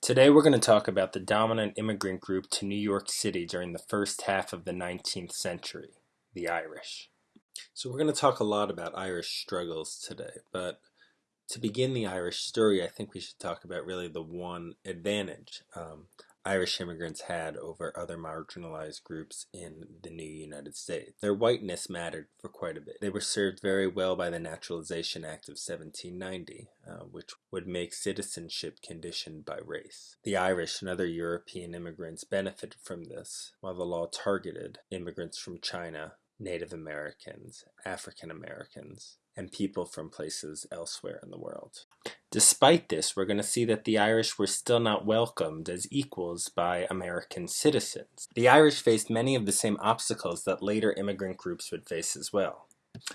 Today we're going to talk about the dominant immigrant group to New York City during the first half of the 19th century, the Irish. So we're going to talk a lot about Irish struggles today, but to begin the Irish story, I think we should talk about really the one advantage um, Irish immigrants had over other marginalized groups in the new United States. Their whiteness mattered for quite a bit. They were served very well by the Naturalization Act of 1790, uh, which would make citizenship conditioned by race. The Irish and other European immigrants benefited from this, while the law targeted immigrants from China, Native Americans, African Americans, and people from places elsewhere in the world. Despite this, we're going to see that the Irish were still not welcomed as equals by American citizens. The Irish faced many of the same obstacles that later immigrant groups would face as well.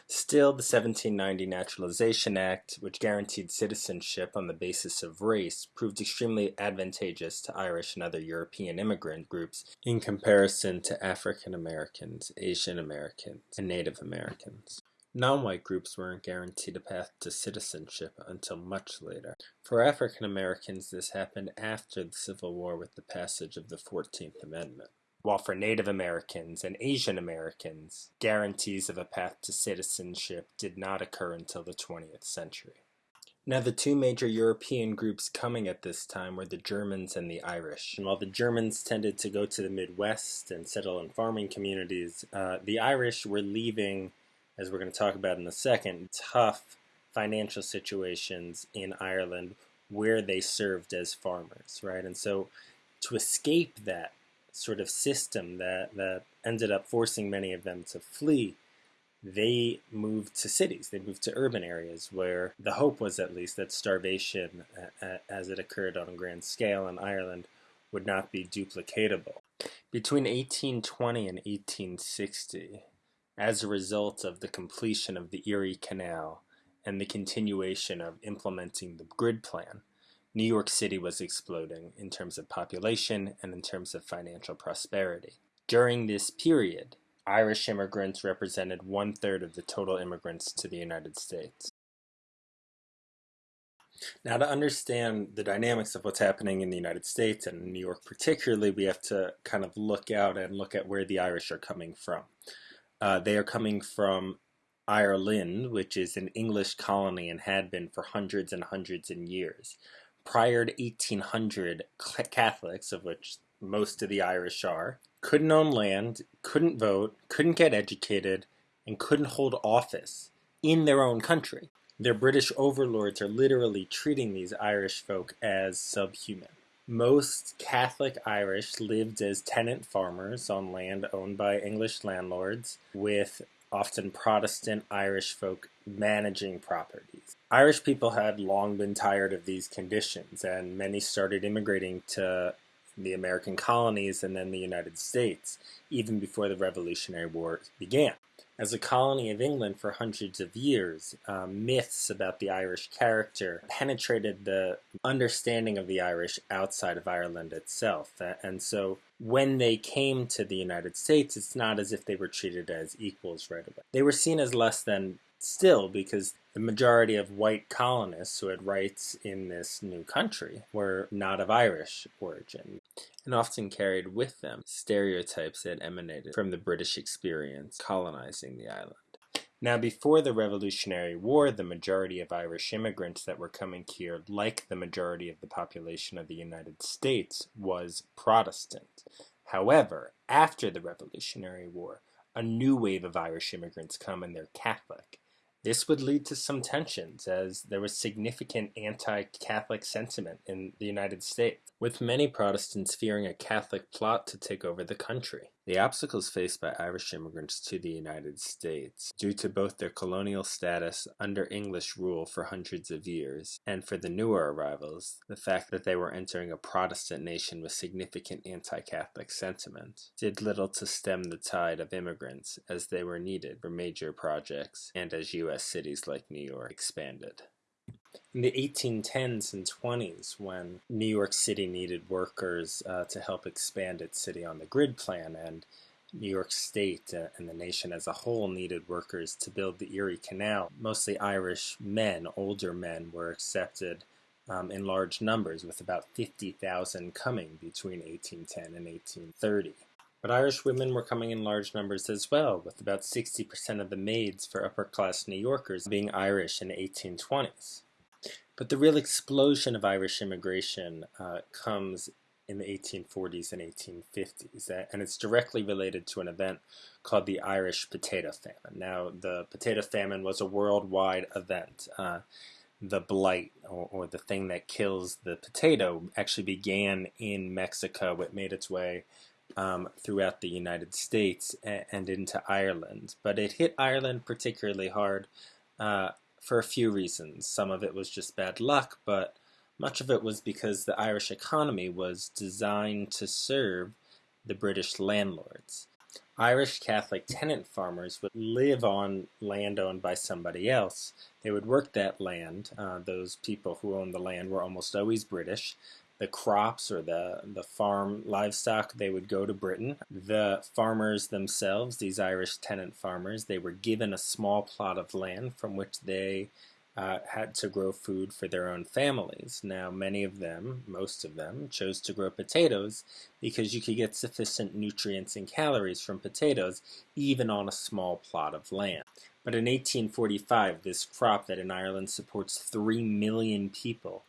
Still, the 1790 Naturalization Act, which guaranteed citizenship on the basis of race, proved extremely advantageous to Irish and other European immigrant groups in comparison to African Americans, Asian Americans, and Native Americans. Non-white groups weren't guaranteed a path to citizenship until much later. For African Americans, this happened after the Civil War with the passage of the 14th Amendment. While for Native Americans and Asian Americans, guarantees of a path to citizenship did not occur until the 20th century. Now, the two major European groups coming at this time were the Germans and the Irish. And while the Germans tended to go to the Midwest and settle in farming communities, uh, the Irish were leaving as we're going to talk about in a second, tough financial situations in Ireland where they served as farmers, right? And so to escape that sort of system that, that ended up forcing many of them to flee, they moved to cities. They moved to urban areas where the hope was at least that starvation, as it occurred on a grand scale in Ireland, would not be duplicatable. Between 1820 and 1860, as a result of the completion of the Erie Canal and the continuation of implementing the grid plan, New York City was exploding in terms of population and in terms of financial prosperity. During this period, Irish immigrants represented one third of the total immigrants to the United States. Now, to understand the dynamics of what's happening in the United States and New York particularly, we have to kind of look out and look at where the Irish are coming from. Uh, they are coming from Ireland, which is an English colony and had been for hundreds and hundreds of years. Prior to 1800, Catholics, of which most of the Irish are, couldn't own land, couldn't vote, couldn't get educated, and couldn't hold office in their own country. Their British overlords are literally treating these Irish folk as subhuman. Most Catholic Irish lived as tenant farmers on land owned by English landlords, with often Protestant Irish folk managing properties. Irish people had long been tired of these conditions, and many started immigrating to the American colonies and then the United States, even before the Revolutionary War began. As a colony of England for hundreds of years, um, myths about the Irish character penetrated the understanding of the Irish outside of Ireland itself. And so when they came to the United States, it's not as if they were treated as equals right away. They were seen as less than still because the majority of white colonists who had rights in this new country were not of Irish origin and often carried with them stereotypes that emanated from the British experience colonizing the island. Now, before the Revolutionary War, the majority of Irish immigrants that were coming here, like the majority of the population of the United States, was Protestant. However, after the Revolutionary War, a new wave of Irish immigrants come and they're Catholic. This would lead to some tensions as there was significant anti-Catholic sentiment in the United States, with many Protestants fearing a Catholic plot to take over the country. The obstacles faced by Irish immigrants to the United States, due to both their colonial status under English rule for hundreds of years, and for the newer arrivals, the fact that they were entering a Protestant nation with significant anti-Catholic sentiment, did little to stem the tide of immigrants as they were needed for major projects and as U.S. cities like New York expanded. In the 1810s and 20s, when New York City needed workers uh, to help expand its city on the grid plan, and New York State uh, and the nation as a whole needed workers to build the Erie Canal, mostly Irish men, older men, were accepted um, in large numbers, with about 50,000 coming between 1810 and 1830. But Irish women were coming in large numbers as well, with about 60% of the maids for upper class New Yorkers being Irish in the 1820s. But the real explosion of Irish immigration uh, comes in the 1840s and 1850s, and it's directly related to an event called the Irish Potato Famine. Now, the potato famine was a worldwide event. Uh, the blight, or, or, the thing that kills the potato, actually began in Mexico. It made its way um, throughout the United States and, and, into Ireland. But it hit Ireland particularly hard uh, for a few reasons. Some of it was just bad luck, but much of it was because the Irish economy was designed to serve the British landlords. Irish Catholic tenant farmers would live on land owned by somebody else. They would work that land. Uh, those people who owned the land were almost always British the crops or the, the farm livestock, they would go to Britain. The farmers themselves, these Irish tenant farmers, they were given a small plot of land from which they uh, had to grow food for their own families. Now, many of them, most of them, chose to grow potatoes because you could get sufficient nutrients and calories from potatoes even on a small plot of land. But in 1845, this crop that in Ireland supports 3 million people,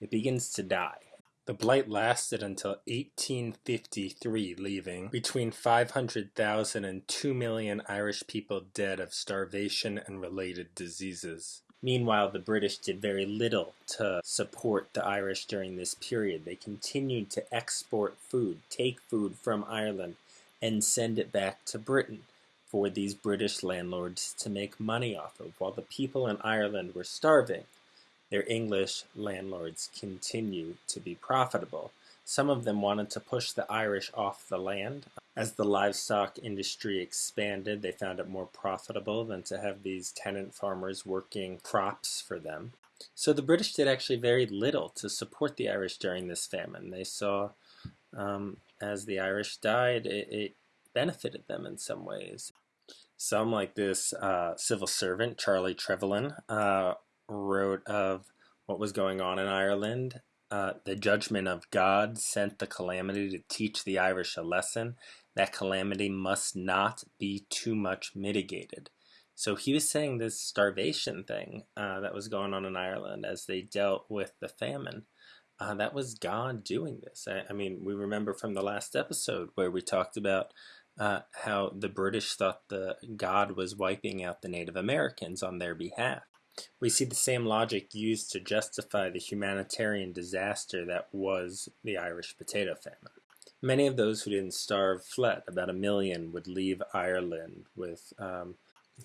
it begins to die. The blight lasted until 1853, leaving between 500,000 and 2 million Irish people dead of starvation and related diseases. Meanwhile, the British did very little to support the Irish during this period. They continued to export food, take food from Ireland, and send it back to Britain for these British landlords to make money off of. While the people in Ireland were starving, their English landlords continue to be profitable. Some of them wanted to push the Irish off the land. As the livestock industry expanded, they found it more profitable than to have these tenant farmers working crops for them. So the British did actually very little to support the Irish during this famine. They saw um, as the Irish died, it, it, benefited them in some ways. Some, like this uh, civil servant, Charlie Trevelyan, uh, wrote of what was going on in Ireland. Uh, the judgment of God sent the calamity to teach the Irish a lesson. That calamity must not be too much mitigated. So he was saying this starvation thing uh, that was going on in Ireland as they dealt with the famine. Uh, that was God doing this. I, I, mean, we remember from the last episode where we talked about uh, how the British thought the God was wiping out the Native Americans on their behalf. We see the same logic used to justify the humanitarian disaster that was the Irish potato famine. Many of those who didn't starve fled. About a million would leave Ireland, with um,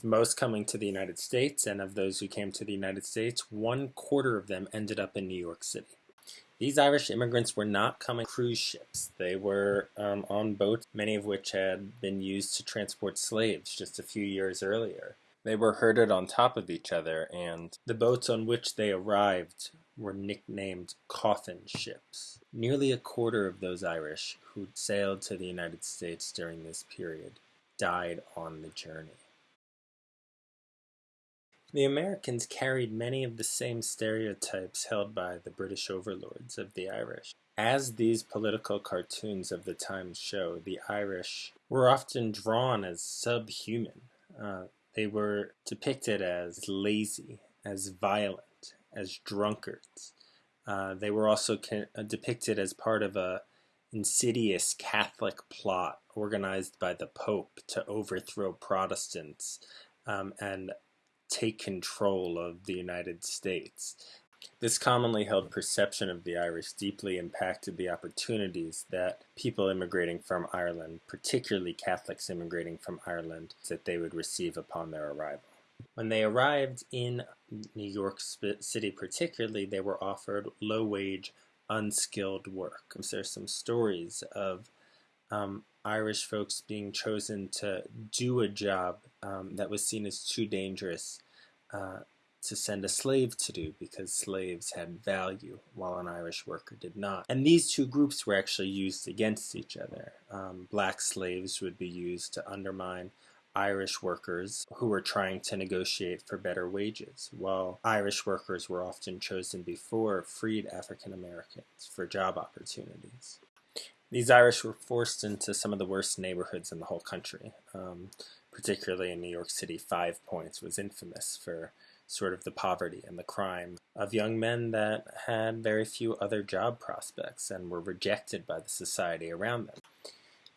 most coming to the United States, and of those who came to the United States, one quarter of them ended up in New York City. These Irish immigrants were not coming cruise ships. They were um, on boats, many of which had been used to transport slaves just a few years earlier. They were herded on top of each other, and the boats on which they arrived were nicknamed coffin ships. Nearly a quarter of those Irish who sailed to the United States during this period died on the journey. The Americans carried many of the same stereotypes held by the British overlords of the Irish. As these political cartoons of the time show, the Irish were often drawn as subhuman. Uh, they were depicted as lazy, as violent, as drunkards. Uh, they were also uh, depicted as part of a insidious Catholic plot organized by the Pope to overthrow Protestants um, and take control of the United States. This commonly held perception of the Irish deeply impacted the opportunities that people immigrating from Ireland, particularly Catholics immigrating from Ireland, that they would receive upon their arrival. When they arrived in New York City, particularly, they were offered low wage, unskilled work. There's some stories of um, Irish folks being chosen to do a job um, that was seen as too dangerous uh, to send a slave to do because slaves had value while an Irish worker did not. And these two groups were actually used against each other. Um, black slaves would be used to undermine Irish workers who were trying to negotiate for better wages, while Irish workers were often chosen before freed African Americans for job opportunities. These Irish were forced into some of the worst neighborhoods in the whole country. Um, particularly in New York City, Five Points was infamous for sort of the poverty and the crime of young men that had very few other job prospects and were rejected by the society around them.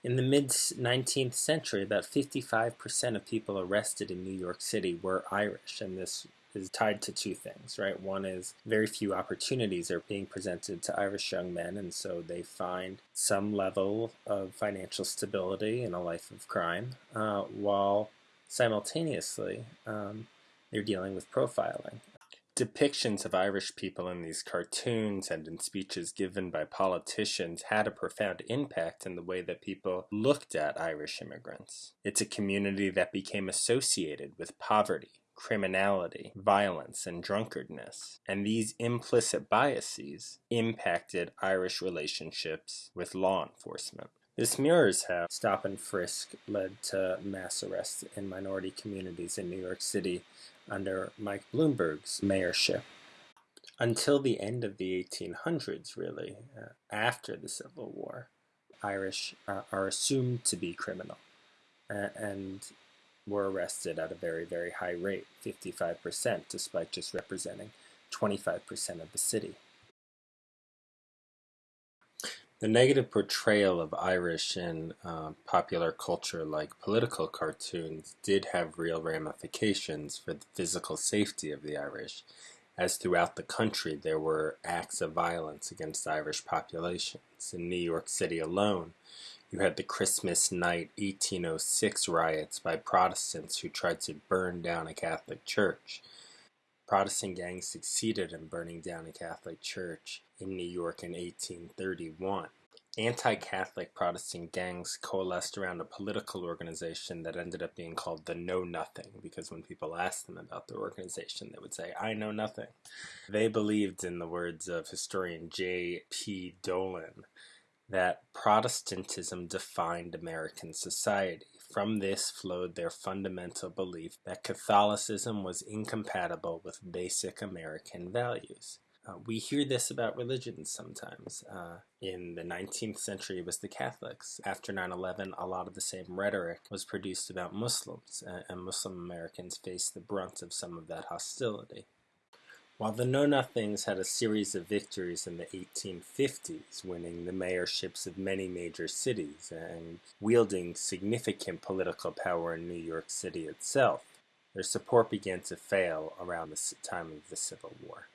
In the mid 19th century, about 55% of people arrested in New York City were Irish, and this is tied to two things, right? One is very few opportunities are being presented to Irish young men, and so they find some level of financial stability in a life of crime, uh, while simultaneously um, they're dealing with profiling. Depictions of Irish people in these cartoons and in speeches given by politicians had a profound impact in the way that people looked at Irish immigrants. It's a community that became associated with poverty, criminality, violence, and drunkardness. And these implicit biases impacted Irish relationships with law enforcement. This mirrors how stop and frisk led to mass arrests in minority communities in New York City under Mike Bloomberg's mayorship. Until the end of the 1800s, really, uh, after the Civil War, Irish uh, are assumed to be criminal. Uh, and were arrested at a very, very high rate, 55%, despite just representing 25% of the city. The negative portrayal of Irish in uh, popular culture, like political cartoons, did have real ramifications for the physical safety of the Irish, as throughout the country there were acts of violence against Irish populations. In New York City alone, you had the Christmas night 1806 riots by Protestants who tried to burn down a Catholic church. Protestant gangs succeeded in burning down a Catholic church in New York in 1831. Anti Catholic Protestant gangs coalesced around a political organization that ended up being called the Know Nothing because when people asked them about their organization, they would say, I know nothing. They believed, in the words of historian Jay P. Dolan, that Protestantism defined American society. From this flowed their fundamental belief that Catholicism was incompatible with basic American values. Uh, we hear this about religions sometimes. Uh, in the 19th century, it was the Catholics. After 9 11, a lot of the same rhetoric was produced about Muslims, and Muslim Americans faced the brunt of some of that hostility. While the Know Nothings had a series of victories in the 1850s, winning the mayorships of many major cities and wielding significant political power in New York City itself, their support began to fail around the time of the Civil War.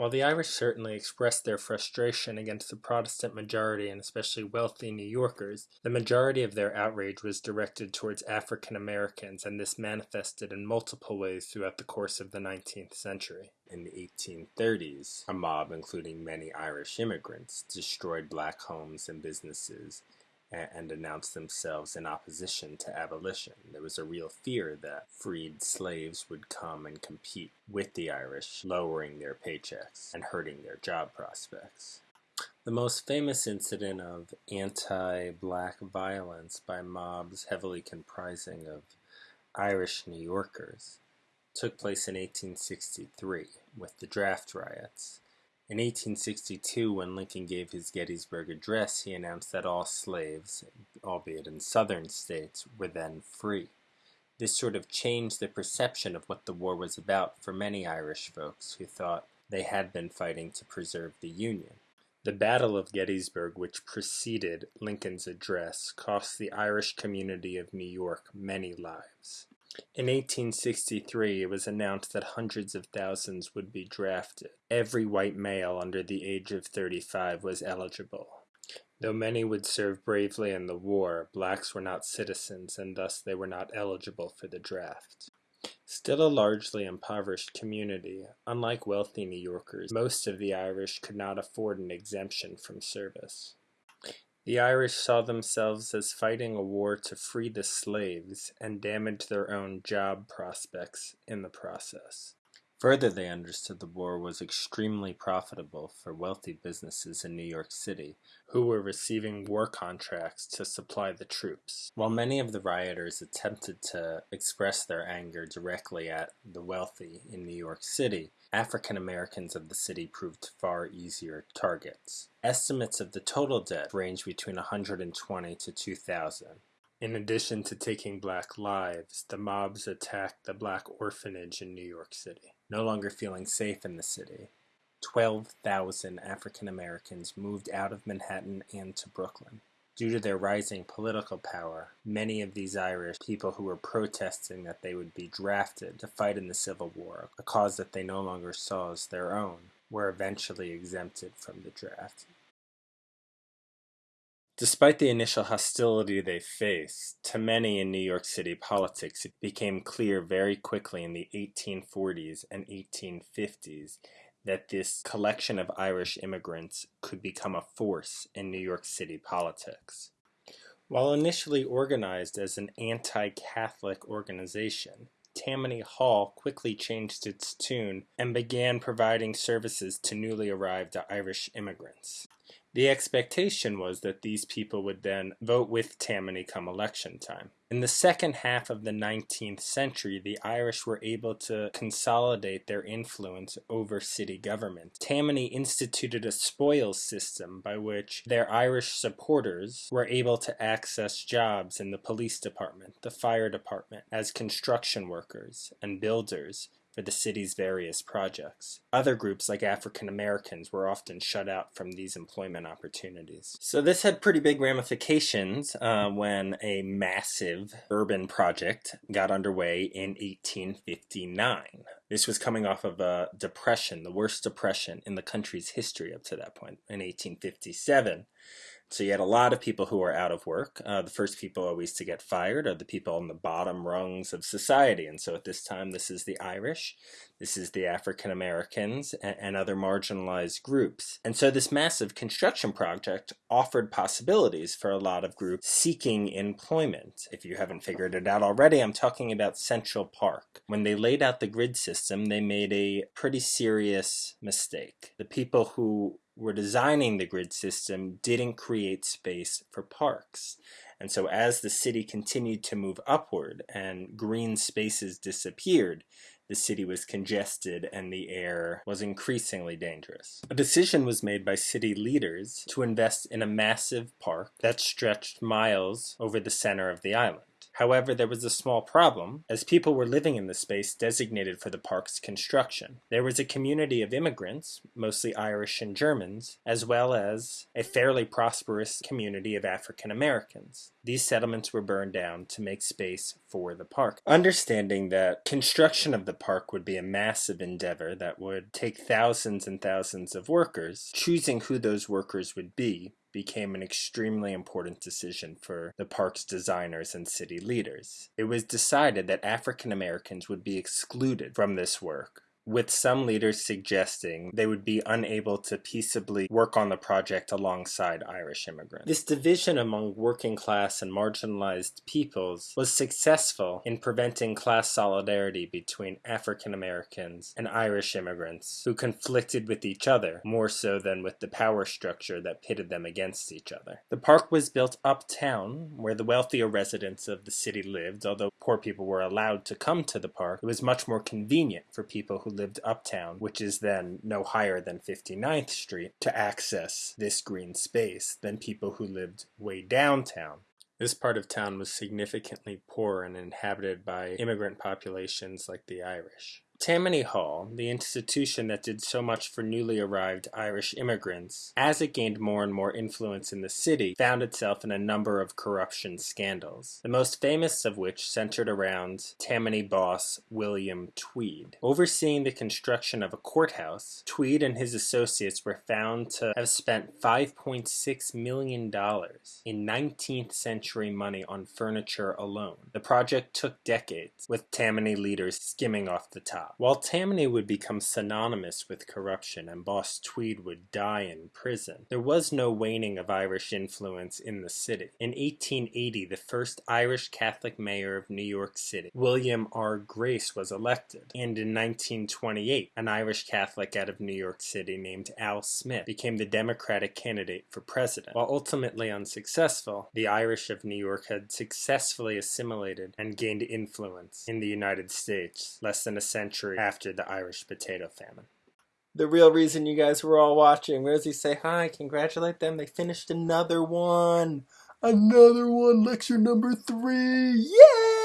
While the Irish certainly expressed their frustration against the Protestant majority and especially wealthy New Yorkers, the majority of their outrage was directed towards African Americans, and this manifested in multiple ways throughout the course of the 19th century. In the 1830s, a mob, including many Irish immigrants, destroyed black homes and businesses and announced themselves in opposition to abolition. There was a real fear that freed slaves would come and compete with the Irish, lowering their paychecks and hurting their job prospects. The most famous incident of anti black violence by mobs heavily comprising of Irish New Yorkers took place in 1863 with the draft riots. In 1862, when Lincoln gave his Gettysburg Address, he announced that all slaves, albeit in southern states, were then free. This sort of changed the perception of what the war was about for many Irish folks who thought they had been fighting to preserve the Union. The Battle of Gettysburg, which preceded Lincoln's address, cost the Irish community of New York many lives. In 1863, it was announced that hundreds of thousands would be drafted. Every white male under the age of 35 was eligible. Though many would serve bravely in the war, blacks were not citizens and thus they were not eligible for the draft. Still a largely impoverished community, unlike wealthy New Yorkers, most of the Irish could not afford an exemption from service. The Irish saw themselves as fighting a war to free the slaves and damage their own job prospects in the process. Further, they understood the war was extremely profitable for wealthy businesses in New York City, who were receiving war contracts to supply the troops. While many of the rioters attempted to express their anger directly at the wealthy in New York City, African Americans of the city proved far easier targets. Estimates of the total death range between 120 to 2,000. In addition to taking black lives, the mobs attacked the black orphanage in New York City. No longer feeling safe in the city, 12,000 African Americans moved out of Manhattan and to Brooklyn. Due to their rising political power, many of these Irish people who were protesting that they would be drafted to fight in the Civil War, a cause that they no longer saw as their own, were eventually exempted from the draft. Despite the initial hostility they faced, to many in New York City politics it became clear very quickly in the 1840s and 1850s that this collection of Irish immigrants could become a force in New York City politics. While initially organized as an anti-Catholic organization, Tammany Hall quickly changed its tune and began providing services to newly arrived Irish immigrants. The expectation was that these people would then vote with Tammany come election time. In the second half of the 19th century, the Irish were able to consolidate their influence over city government. Tammany instituted a spoils system by which their Irish supporters were able to access jobs in the police department, the fire department, as construction workers and builders, for the city's various projects. Other groups like African Americans were often shut out from these employment opportunities. So this had pretty big ramifications uh, when a massive urban project got underway in 1859. This was coming off of a depression, the worst depression in the country's history up to that point, in 1857. So you had a lot of people who were out of work. Uh, the first people always to get fired are the people on the bottom rungs of society. And so at this time, this is the Irish, this is the African Americans, and, and other marginalized groups. And so this massive construction project offered possibilities for a lot of groups seeking employment. If you haven't figured it out already, I'm talking about Central Park. When they laid out the grid system, they made a pretty serious mistake. The people who were designing the grid system didn't create space for parks. And so as the city continued to move upward and green spaces disappeared, the city was congested and the air was increasingly dangerous. A decision was made by city leaders to invest in a massive park that stretched miles over the center of the island. However, there was a small problem, as people were living in the space designated for the park's construction. There was a community of immigrants, mostly Irish and Germans, as well as a fairly prosperous community of African Americans. These settlements were burned down to make space for the park. Understanding that construction of the park would be a massive endeavor that would take thousands and thousands of workers, choosing who those workers would be became an extremely important decision for the park's designers and city leaders. It was decided that African Americans would be excluded from this work with some leaders suggesting they would be unable to peaceably work on the project alongside Irish immigrants. This division among working class and marginalized peoples was successful in preventing class solidarity between African Americans and Irish immigrants who conflicted with each other more so than with the power structure that pitted them against each other. The park was built uptown where the wealthier residents of the city lived, although poor people were allowed to come to the park. It was much more convenient for people who lived uptown, which is then no higher than 59th Street, to access this green space than people who lived way downtown. This part of town was significantly poor and inhabited by immigrant populations like the Irish. Tammany Hall, the institution that did so much for newly arrived Irish immigrants, as it gained more and more influence in the city, found itself in a number of corruption scandals, the most famous of which centered around Tammany boss William Tweed. Overseeing the construction of a courthouse, Tweed and his associates were found to have spent $5.6 million in 19th century money on furniture alone. The project took decades, with Tammany leaders skimming off the top. While Tammany would become synonymous with corruption and Boss Tweed would die in prison, there was no waning of Irish influence in the city. In 1880, the first Irish Catholic mayor of New York City, William R. Grace, was elected, and in 1928, an Irish Catholic out of New York City named Al Smith became the Democratic candidate for president. While ultimately unsuccessful, the Irish of New York had successfully assimilated and gained influence in the United States less than a century after the Irish potato famine. The real reason you guys were all watching, does he say hi, congratulate them, they finished another one. Another one, lecture number three, yeah!